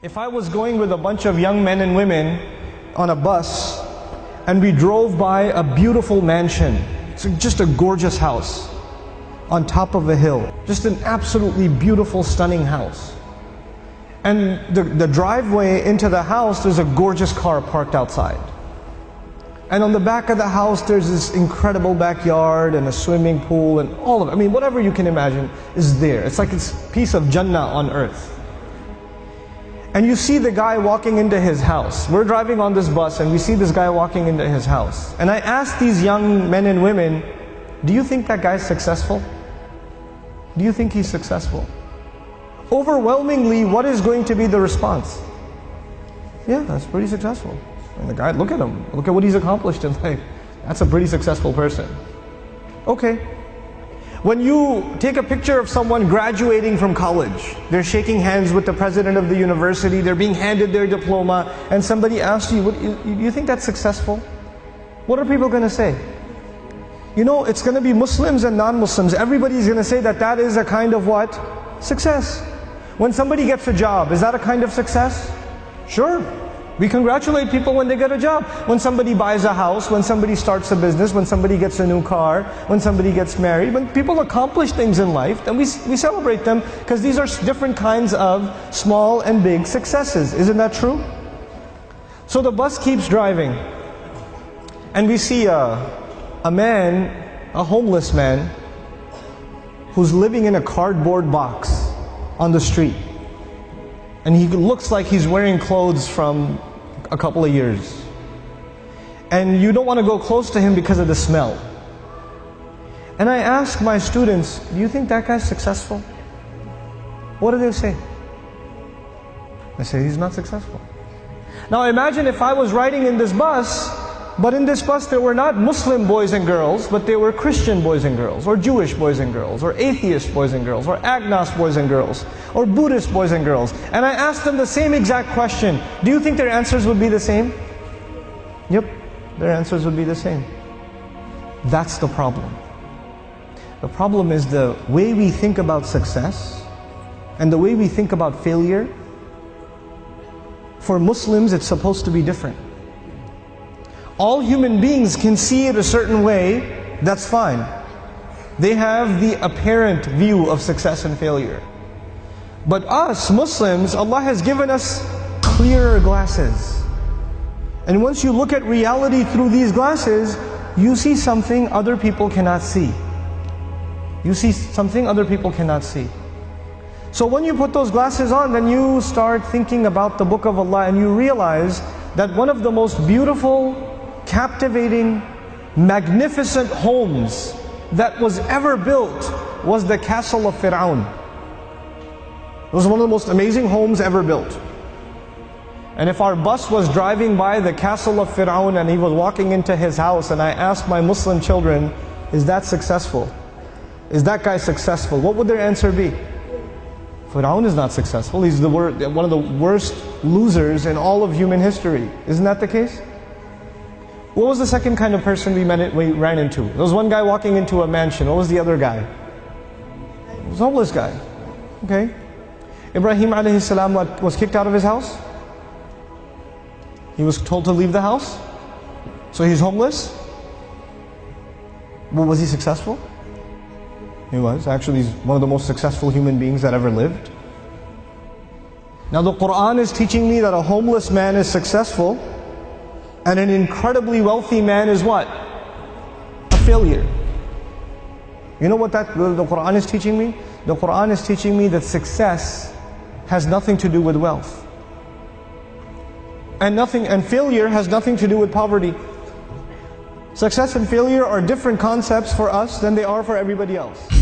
If I was going with a bunch of young men and women on a bus and we drove by a beautiful mansion, it's just a gorgeous house on top of a hill, just an absolutely beautiful, stunning house. And the, the driveway into the house, there's a gorgeous car parked outside. And on the back of the house, there's this incredible backyard and a swimming pool and all of it. I mean, whatever you can imagine is there. It's like it's a piece of Jannah on earth and you see the guy walking into his house. We're driving on this bus and we see this guy walking into his house. And I ask these young men and women, do you think that guy's successful? Do you think he's successful? Overwhelmingly, what is going to be the response? Yeah, that's pretty successful. And the guy, look at him. Look at what he's accomplished in life. That's a pretty successful person. Okay, when you take a picture of someone graduating from college, they're shaking hands with the president of the university, they're being handed their diploma, and somebody asks you, you, you think that's successful? What are people going to say? You know, it's going to be Muslims and non-Muslims. Everybody's going to say that that is a kind of what? Success. When somebody gets a job, is that a kind of success? Sure. We congratulate people when they get a job. When somebody buys a house, when somebody starts a business, when somebody gets a new car, when somebody gets married, when people accomplish things in life, then we, we celebrate them because these are different kinds of small and big successes. Isn't that true? So the bus keeps driving and we see a, a man, a homeless man, who's living in a cardboard box on the street. And he looks like he's wearing clothes from a couple of years. And you don't want to go close to him because of the smell. And I ask my students, do you think that guy's successful? What do they say? They say he's not successful. Now imagine if I was riding in this bus but in this bus, there were not Muslim boys and girls, but they were Christian boys and girls, or Jewish boys and girls, or atheist boys and girls, or agnostic boys and girls, or Buddhist boys and girls. And I asked them the same exact question. Do you think their answers would be the same? Yep, their answers would be the same. That's the problem. The problem is the way we think about success and the way we think about failure. For Muslims, it's supposed to be different all human beings can see it a certain way, that's fine. They have the apparent view of success and failure. But us, Muslims, Allah has given us clearer glasses. And once you look at reality through these glasses, you see something other people cannot see. You see something other people cannot see. So when you put those glasses on, then you start thinking about the Book of Allah and you realize that one of the most beautiful captivating, magnificent homes that was ever built was the castle of Fir'aun. It was one of the most amazing homes ever built. And if our bus was driving by the castle of Fir'aun and he was walking into his house and I asked my Muslim children, is that successful? Is that guy successful? What would their answer be? Fir'aun is not successful. He's the one of the worst losers in all of human history. Isn't that the case? What was the second kind of person we, met, we ran into? There was one guy walking into a mansion. What was the other guy? It was a homeless guy. Okay. Ibrahim alayhi salam was kicked out of his house. He was told to leave the house. So he's homeless. Well, was he successful? He was. Actually, he's one of the most successful human beings that ever lived. Now the Quran is teaching me that a homeless man is successful and an incredibly wealthy man is what? A failure. You know what that the Quran is teaching me? The Quran is teaching me that success has nothing to do with wealth. And nothing and failure has nothing to do with poverty. Success and failure are different concepts for us than they are for everybody else.